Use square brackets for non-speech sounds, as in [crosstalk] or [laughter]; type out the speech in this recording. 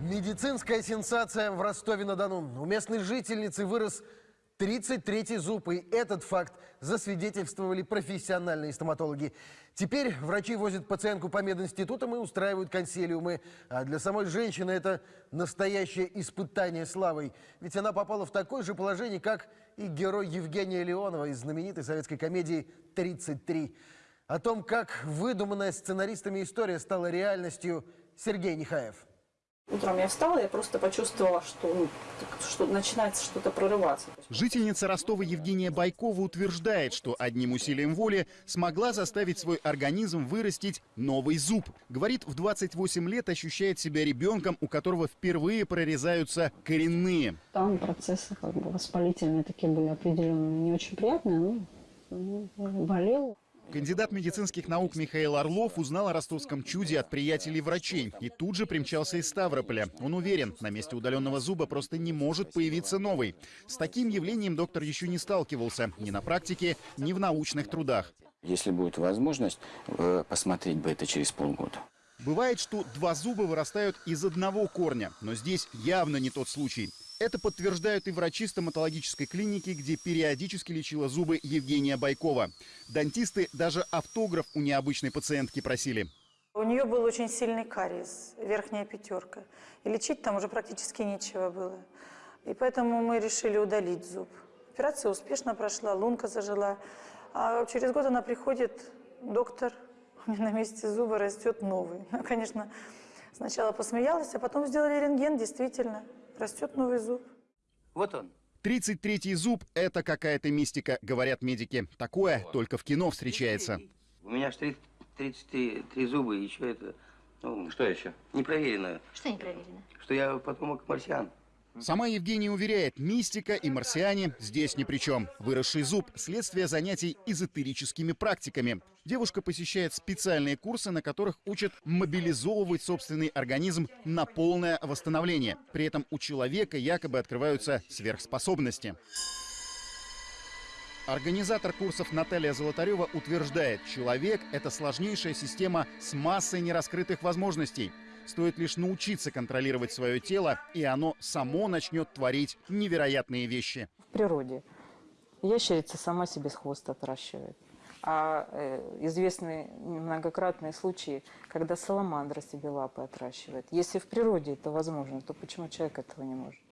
Медицинская сенсация в Ростове-на-Дону. У местной жительницы вырос 33-й зуб, и этот факт засвидетельствовали профессиональные стоматологи. Теперь врачи возят пациентку по мединститутам и устраивают консилиумы. А для самой женщины это настоящее испытание славой. Ведь она попала в такое же положение, как и герой Евгения Леонова из знаменитой советской комедии «33». О том, как выдуманная сценаристами история стала реальностью, Сергей Нехаев. Утром я встала, я просто почувствовала, что, ну, что начинается что-то прорываться. Жительница Ростова Евгения Байкова утверждает, что одним усилием воли смогла заставить свой организм вырастить новый зуб. Говорит, в 28 лет ощущает себя ребенком, у которого впервые прорезаются коренные. Там процессы как бы воспалительные такие были определенные, не очень приятные, но ну, болел. Кандидат медицинских наук Михаил Орлов узнал о ростовском чуде от приятелей врачей и тут же примчался из Ставрополя. Он уверен, на месте удаленного зуба просто не может появиться новый. С таким явлением доктор еще не сталкивался ни на практике, ни в научных трудах. Если будет возможность, э, посмотреть бы это через полгода. Бывает, что два зуба вырастают из одного корня, но здесь явно не тот случай. Это подтверждают и врачи стоматологической клиники, где периодически лечила зубы Евгения Байкова. Дантисты даже автограф у необычной пациентки просили. У нее был очень сильный кариес, верхняя пятерка. И лечить там уже практически нечего было. И поэтому мы решили удалить зуб. Операция успешно прошла, лунка зажила. А через год она приходит, доктор, у меня на месте зуба растет новый. [laughs] Ну, конечно, сначала посмеялась, а потом сделали рентген, действительно, растет новый зуб. Вот он. 33-й зуб – это какая-то мистика, говорят медики. Такое только в кино встречается. У меня же 33 зуба, и еще это... Ну, Что еще? непроверенное. Что не проверено? Что я потомок марсиан. Сама Евгения уверяет, мистика и марсиане здесь ни при чем. Выросший зуб – следствие занятий эзотерическими практиками. Девушка посещает специальные курсы, на которых учат мобилизовывать собственный организм на полное восстановление. При этом у человека якобы открываются сверхспособности. Организатор курсов Наталья Золотарева утверждает, человек – это сложнейшая система с массой нераскрытых возможностей. Стоит лишь научиться контролировать свое тело, и оно само начнет творить невероятные вещи. В природе ящерица сама себе с хвоста отращивает. А э, известны многократные случаи, когда саламандра себе лапы отращивает. Если в природе это возможно, то почему человек этого не может?